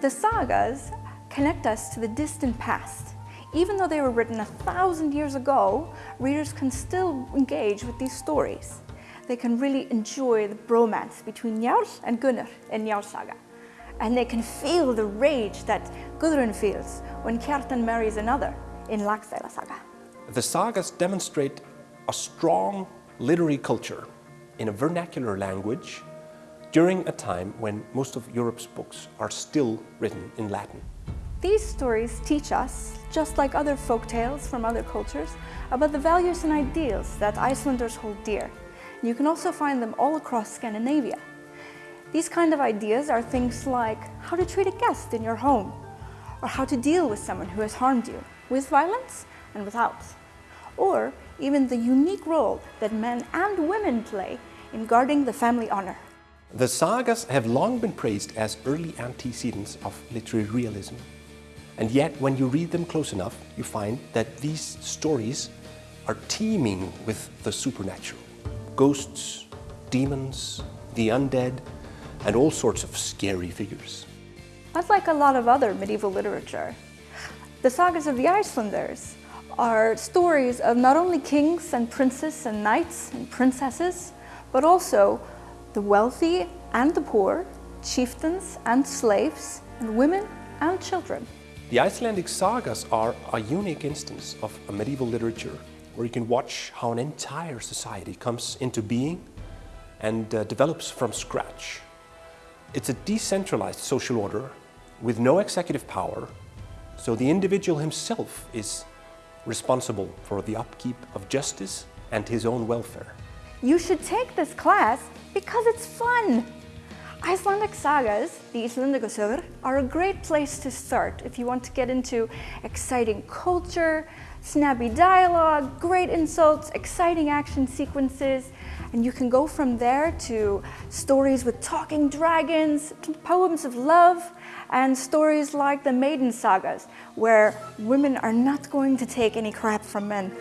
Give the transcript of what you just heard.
The sagas connect us to the distant past. Even though they were written a thousand years ago, readers can still engage with these stories. They can really enjoy the bromance between Njal and Gunnar in Njal saga. And they can feel the rage that Gudrun feels when Kjartan marries another in Laxdæla saga. The sagas demonstrate a strong literary culture in a vernacular language during a time when most of Europe's books are still written in Latin. These stories teach us, just like other folk tales from other cultures, about the values and ideals that Icelanders hold dear. You can also find them all across Scandinavia. These kind of ideas are things like how to treat a guest in your home, or how to deal with someone who has harmed you, with violence and without. Or even the unique role that men and women play in guarding the family honor. The sagas have long been praised as early antecedents of literary realism. And yet, when you read them close enough, you find that these stories are teeming with the supernatural. Ghosts, demons, the undead, and all sorts of scary figures. Unlike a lot of other medieval literature, the sagas of the Icelanders are stories of not only kings and princes and knights and princesses, but also the wealthy and the poor, chieftains and slaves, and women and children. The Icelandic sagas are a unique instance of a medieval literature where you can watch how an entire society comes into being and uh, develops from scratch. It's a decentralized social order with no executive power, so the individual himself is responsible for the upkeep of justice and his own welfare. You should take this class because it's fun. Icelandic sagas, the Íslendingasögur, are a great place to start if you want to get into exciting culture, snappy dialogue, great insults, exciting action sequences, and you can go from there to stories with talking dragons, poems of love, and stories like the Maiden Sagas, where women are not going to take any crap from men.